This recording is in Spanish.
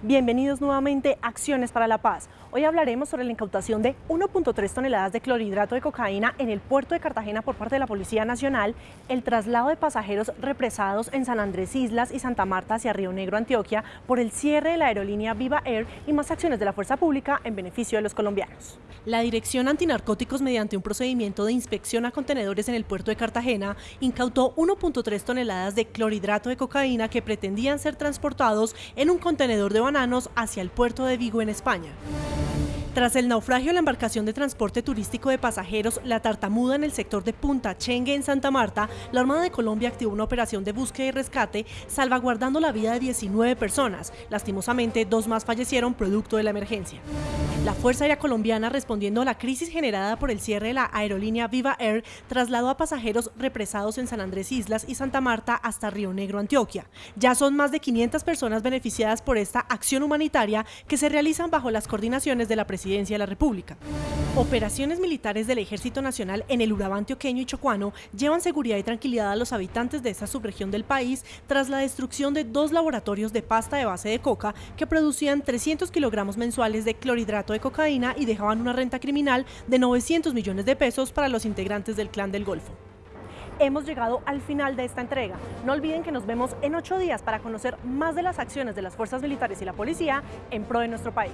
Bienvenidos nuevamente a Acciones para la Paz. Hoy hablaremos sobre la incautación de 1.3 toneladas de clorhidrato de cocaína en el puerto de Cartagena por parte de la Policía Nacional, el traslado de pasajeros represados en San Andrés Islas y Santa Marta hacia Río Negro, Antioquia, por el cierre de la aerolínea Viva Air y más acciones de la fuerza pública en beneficio de los colombianos. La Dirección Antinarcóticos, mediante un procedimiento de inspección a contenedores en el puerto de Cartagena, incautó 1.3 toneladas de clorhidrato de cocaína que pretendían ser transportados en un contenedor de bananos hacia el puerto de Vigo en España. Tras el naufragio de la embarcación de transporte turístico de pasajeros La Tartamuda en el sector de Punta Chengue en Santa Marta, la Armada de Colombia activó una operación de búsqueda y rescate salvaguardando la vida de 19 personas. Lastimosamente, dos más fallecieron producto de la emergencia. La Fuerza Aérea Colombiana, respondiendo a la crisis generada por el cierre de la aerolínea Viva Air, trasladó a pasajeros represados en San Andrés Islas y Santa Marta hasta Río Negro, Antioquia. Ya son más de 500 personas beneficiadas por esta acción humanitaria que se realizan bajo las coordinaciones de la Presidencia de la República. Operaciones militares del Ejército Nacional en el Urabá antioqueño y chocuano llevan seguridad y tranquilidad a los habitantes de esta subregión del país tras la destrucción de dos laboratorios de pasta de base de coca que producían 300 kilogramos mensuales de clorhidrato de cocaína y dejaban una renta criminal de 900 millones de pesos para los integrantes del Clan del Golfo hemos llegado al final de esta entrega. No olviden que nos vemos en ocho días para conocer más de las acciones de las fuerzas militares y la policía en pro de nuestro país.